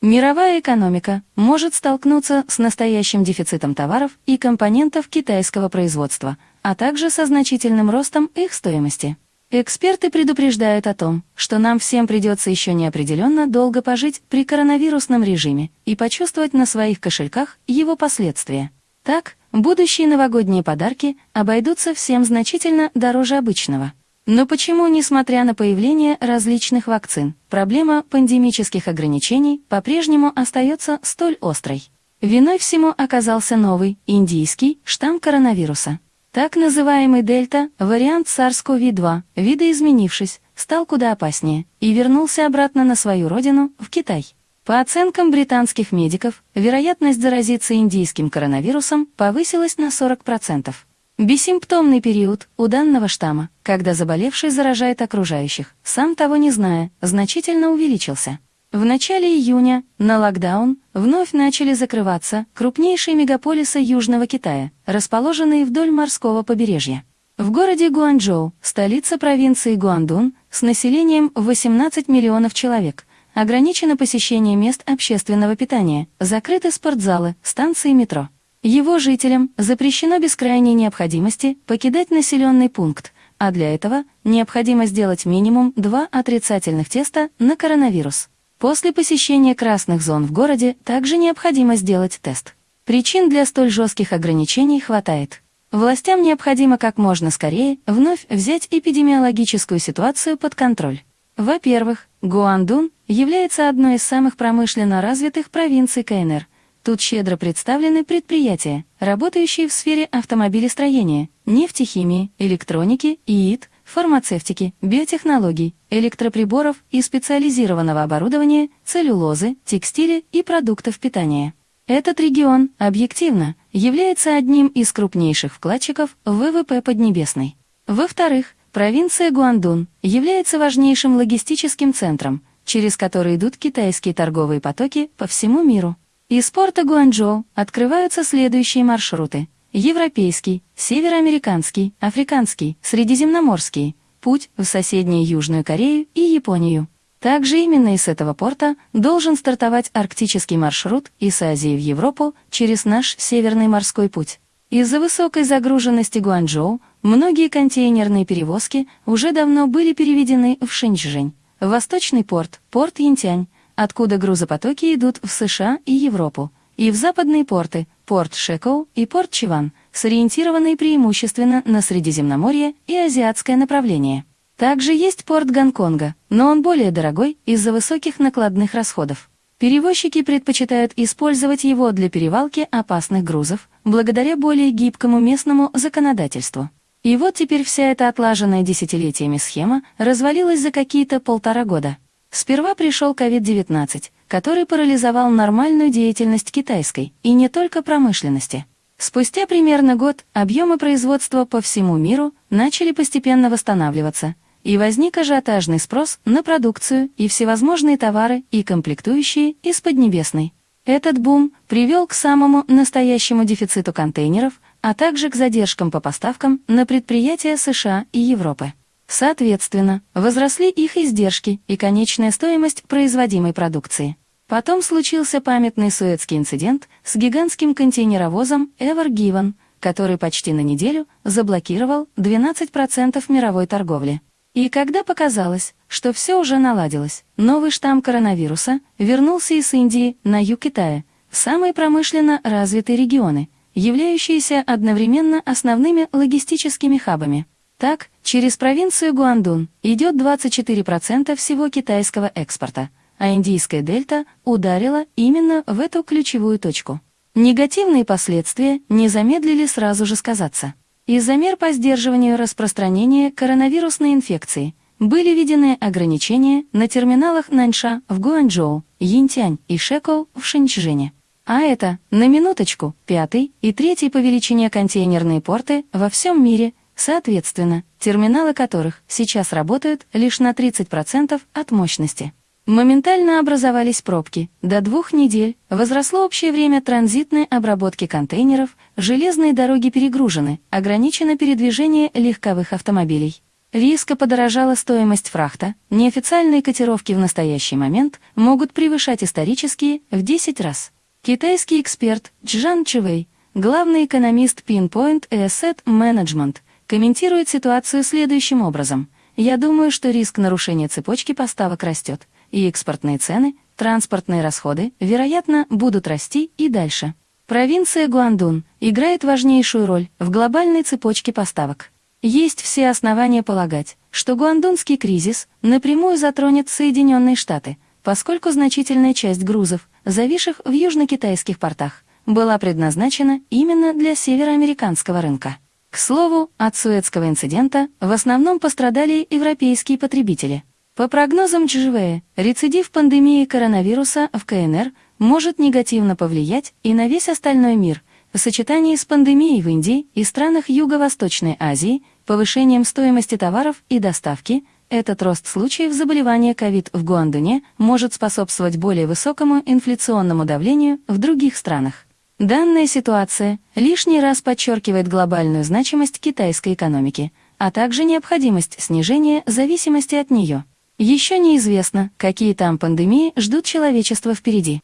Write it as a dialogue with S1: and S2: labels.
S1: Мировая экономика может столкнуться с настоящим дефицитом товаров и компонентов китайского производства, а также со значительным ростом их стоимости. Эксперты предупреждают о том, что нам всем придется еще неопределенно долго пожить при коронавирусном режиме и почувствовать на своих кошельках его последствия. Так, будущие новогодние подарки обойдутся всем значительно дороже обычного. Но почему, несмотря на появление различных вакцин, проблема пандемических ограничений по-прежнему остается столь острой? Виной всему оказался новый, индийский, штамм коронавируса. Так называемый дельта, вариант SARS-CoV-2, видоизменившись, стал куда опаснее и вернулся обратно на свою родину, в Китай. По оценкам британских медиков, вероятность заразиться индийским коронавирусом повысилась на 40%. Бессимптомный период у данного штамма, когда заболевший заражает окружающих, сам того не зная, значительно увеличился. В начале июня на локдаун вновь начали закрываться крупнейшие мегаполисы Южного Китая, расположенные вдоль морского побережья. В городе Гуанчжоу, столица провинции Гуандун, с населением 18 миллионов человек, ограничено посещение мест общественного питания, закрыты спортзалы, станции метро. Его жителям запрещено без крайней необходимости покидать населенный пункт, а для этого необходимо сделать минимум два отрицательных теста на коронавирус. После посещения красных зон в городе также необходимо сделать тест. Причин для столь жестких ограничений хватает. Властям необходимо как можно скорее вновь взять эпидемиологическую ситуацию под контроль. Во-первых, Гуандун является одной из самых промышленно развитых провинций КНР – Тут щедро представлены предприятия, работающие в сфере автомобилестроения, нефтехимии, электроники, ИИТ, фармацевтики, биотехнологий, электроприборов и специализированного оборудования, целлюлозы, текстиля и продуктов питания. Этот регион, объективно, является одним из крупнейших вкладчиков ВВП Поднебесной. Во-вторых, провинция Гуандун является важнейшим логистическим центром, через который идут китайские торговые потоки по всему миру. Из порта Гуанчжоу открываются следующие маршруты. Европейский, североамериканский, африканский, средиземноморский, путь в соседнюю Южную Корею и Японию. Также именно из этого порта должен стартовать арктический маршрут из Азии в Европу через наш Северный морской путь. Из-за высокой загруженности Гуанчжоу многие контейнерные перевозки уже давно были переведены в Шэньчжэнь, Восточный порт, порт Янтянь, откуда грузопотоки идут в США и Европу, и в западные порты, порт Шекоу и порт Чиван, сориентированные преимущественно на Средиземноморье и азиатское направление. Также есть порт Гонконга, но он более дорогой из-за высоких накладных расходов. Перевозчики предпочитают использовать его для перевалки опасных грузов, благодаря более гибкому местному законодательству. И вот теперь вся эта отлаженная десятилетиями схема развалилась за какие-то полтора года. Сперва пришел COVID-19, который парализовал нормальную деятельность китайской, и не только промышленности. Спустя примерно год объемы производства по всему миру начали постепенно восстанавливаться, и возник ажиотажный спрос на продукцию и всевозможные товары и комплектующие из Поднебесной. Этот бум привел к самому настоящему дефициту контейнеров, а также к задержкам по поставкам на предприятия США и Европы. Соответственно, возросли их издержки и конечная стоимость производимой продукции. Потом случился памятный Суэцкий инцидент с гигантским контейнеровозом Ever Given, который почти на неделю заблокировал 12% мировой торговли. И когда показалось, что все уже наладилось, новый штамм коронавируса вернулся из Индии на юг Китая, в самые промышленно развитые регионы, являющиеся одновременно основными логистическими хабами. Так, через провинцию Гуандун идет 24% всего китайского экспорта, а индийская дельта ударила именно в эту ключевую точку. Негативные последствия не замедлили сразу же сказаться. Из-за мер по сдерживанию распространения коронавирусной инфекции были введены ограничения на терминалах Наньша в Гуанчжоу, Йинтянь и Шекоу в Шэньчжэне. А это, на минуточку, пятый и третий по величине контейнерные порты во всем мире Соответственно, терминалы которых сейчас работают лишь на 30% от мощности. Моментально образовались пробки. До двух недель возросло общее время транзитной обработки контейнеров, железные дороги перегружены, ограничено передвижение легковых автомобилей. Резко подорожала стоимость фрахта, неофициальные котировки в настоящий момент могут превышать исторические в 10 раз. Китайский эксперт Чжан Чивэй, главный экономист Pinpoint Asset Management, комментирует ситуацию следующим образом. «Я думаю, что риск нарушения цепочки поставок растет, и экспортные цены, транспортные расходы, вероятно, будут расти и дальше». Провинция Гуандун играет важнейшую роль в глобальной цепочке поставок. Есть все основания полагать, что гуандунский кризис напрямую затронет Соединенные Штаты, поскольку значительная часть грузов, зависших в южно-китайских портах, была предназначена именно для североамериканского рынка. К слову, от Суэцкого инцидента в основном пострадали европейские потребители. По прогнозам ЧЖВ, рецидив пандемии коронавируса в КНР может негативно повлиять и на весь остальной мир, в сочетании с пандемией в Индии и странах Юго-Восточной Азии, повышением стоимости товаров и доставки, этот рост случаев заболевания ковид в Гуандуне может способствовать более высокому инфляционному давлению в других странах. Данная ситуация лишний раз подчеркивает глобальную значимость китайской экономики, а также необходимость снижения зависимости от нее. Еще неизвестно, какие там пандемии ждут человечество впереди.